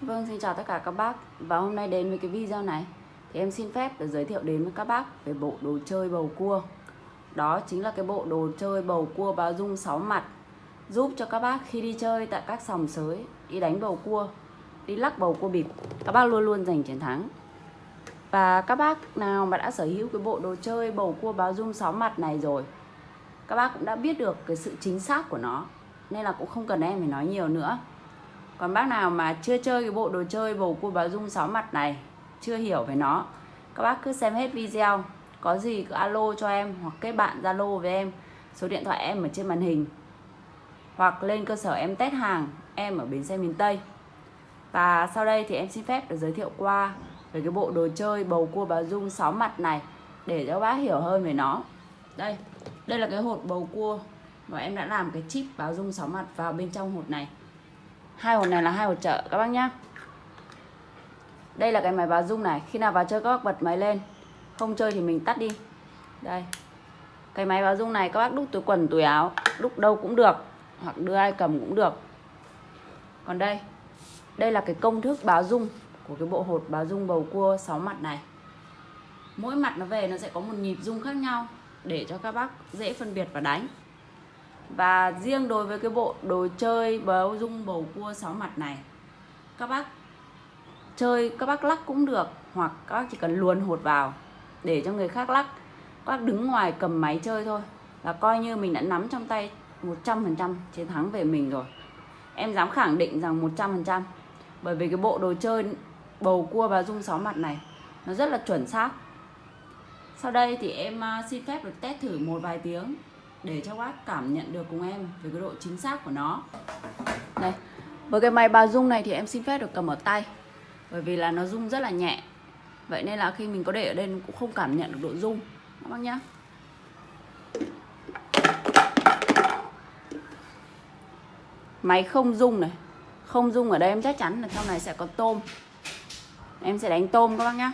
Vâng, xin chào tất cả các bác. Và hôm nay đến với cái video này. Thì em xin phép được giới thiệu đến với các bác Về bộ đồ chơi bầu cua. Đó chính là cái bộ đồ chơi bầu cua báo dung 6 mặt. Giúp cho các bác khi đi chơi tại các sòng sới Đi đánh bầu cua Đi lắc bầu cua bịp Các bác luôn luôn giành chiến thắng. Và các bác nào mà đã sở hữu cái bộ đồ chơi bầu cua báo dung 6 mặt này rồi Các bác cũng đã biết được cái sự chính xác của nó. Nên là cũng không cần em phải nói nhiều nữa còn bác nào mà chưa chơi cái bộ đồ chơi bầu cua báo dung 6 mặt này, chưa hiểu về nó, các bác cứ xem hết video. Có gì cứ alo cho em hoặc kết bạn zalo với em. Số điện thoại em ở trên màn hình. Hoặc lên cơ sở em test hàng, em ở bến xe miền Tây. Và sau đây thì em xin phép được giới thiệu qua về cái bộ đồ chơi bầu cua báo dung 6 mặt này để cho bác hiểu hơn về nó. Đây đây là cái hột bầu cua mà em đã làm cái chip báo dung 6 mặt vào bên trong hột này hai hột này là hai hột chợ, các bác nhá. Đây là cái máy báo dung này. Khi nào vào chơi, các bác bật máy lên. Không chơi thì mình tắt đi. Đây. Cái máy báo dung này các bác đúc túi quần, túi áo, đúc đâu cũng được. Hoặc đưa ai cầm cũng được. Còn đây. Đây là cái công thức báo dung của cái bộ hột báo dung bầu cua 6 mặt này. Mỗi mặt nó về nó sẽ có một nhịp dung khác nhau để cho các bác dễ phân biệt và đánh và riêng đối với cái bộ đồ chơi báo dung bầu cua sáu mặt này, các bác chơi, các bác lắc cũng được, hoặc các bác chỉ cần luồn hột vào để cho người khác lắc. Các bác đứng ngoài cầm máy chơi thôi là coi như mình đã nắm trong tay 100% chiến thắng về mình rồi. Em dám khẳng định rằng 100% bởi vì cái bộ đồ chơi bầu cua và dung sáu mặt này nó rất là chuẩn xác. Sau đây thì em à, xin phép được test thử một vài tiếng để cho bác cảm nhận được cùng em về cái độ chính xác của nó. Đây với cái máy bà rung này thì em xin phép được cầm ở tay, bởi vì là nó rung rất là nhẹ. Vậy nên là khi mình có để ở đây cũng không cảm nhận được độ rung các bác nhá. Máy không rung này, không rung ở đây em chắc chắn là trong này sẽ có tôm. Em sẽ đánh tôm các bác nhá.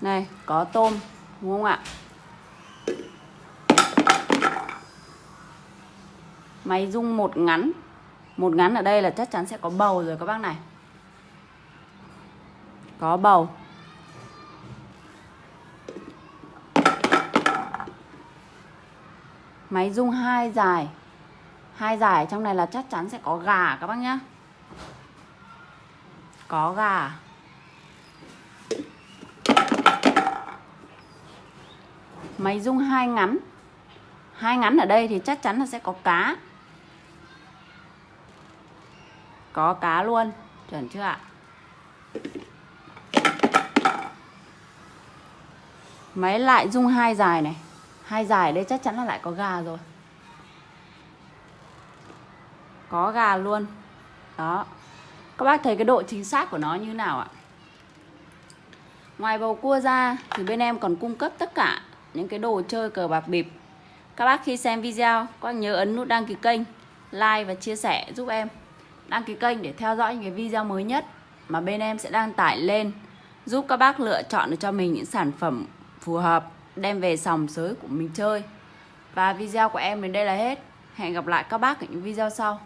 Này, có tôm, đúng không ạ? Máy rung một ngắn. Một ngắn ở đây là chắc chắn sẽ có bầu rồi các bác này. Có bầu. Máy rung hai dài hai dài trong này là chắc chắn sẽ có gà các bác nhá. Có gà. Máy rung hai ngắn. Hai ngắn ở đây thì chắc chắn là sẽ có cá có cá luôn. Chuẩn chưa ạ? Máy lại dung hai dài này. Hai dài đây chắc chắn là lại có gà rồi. Có gà luôn. Đó. Các bác thấy cái độ chính xác của nó như nào ạ? Ngoài bầu cua ra thì bên em còn cung cấp tất cả những cái đồ chơi cờ bạc bịp. Các bác khi xem video có nhớ ấn nút đăng ký kênh, like và chia sẻ giúp em đăng ký kênh để theo dõi những cái video mới nhất mà bên em sẽ đăng tải lên, giúp các bác lựa chọn được cho mình những sản phẩm phù hợp, đem về sòng sới của mình chơi. Và video của em đến đây là hết. Hẹn gặp lại các bác ở những video sau.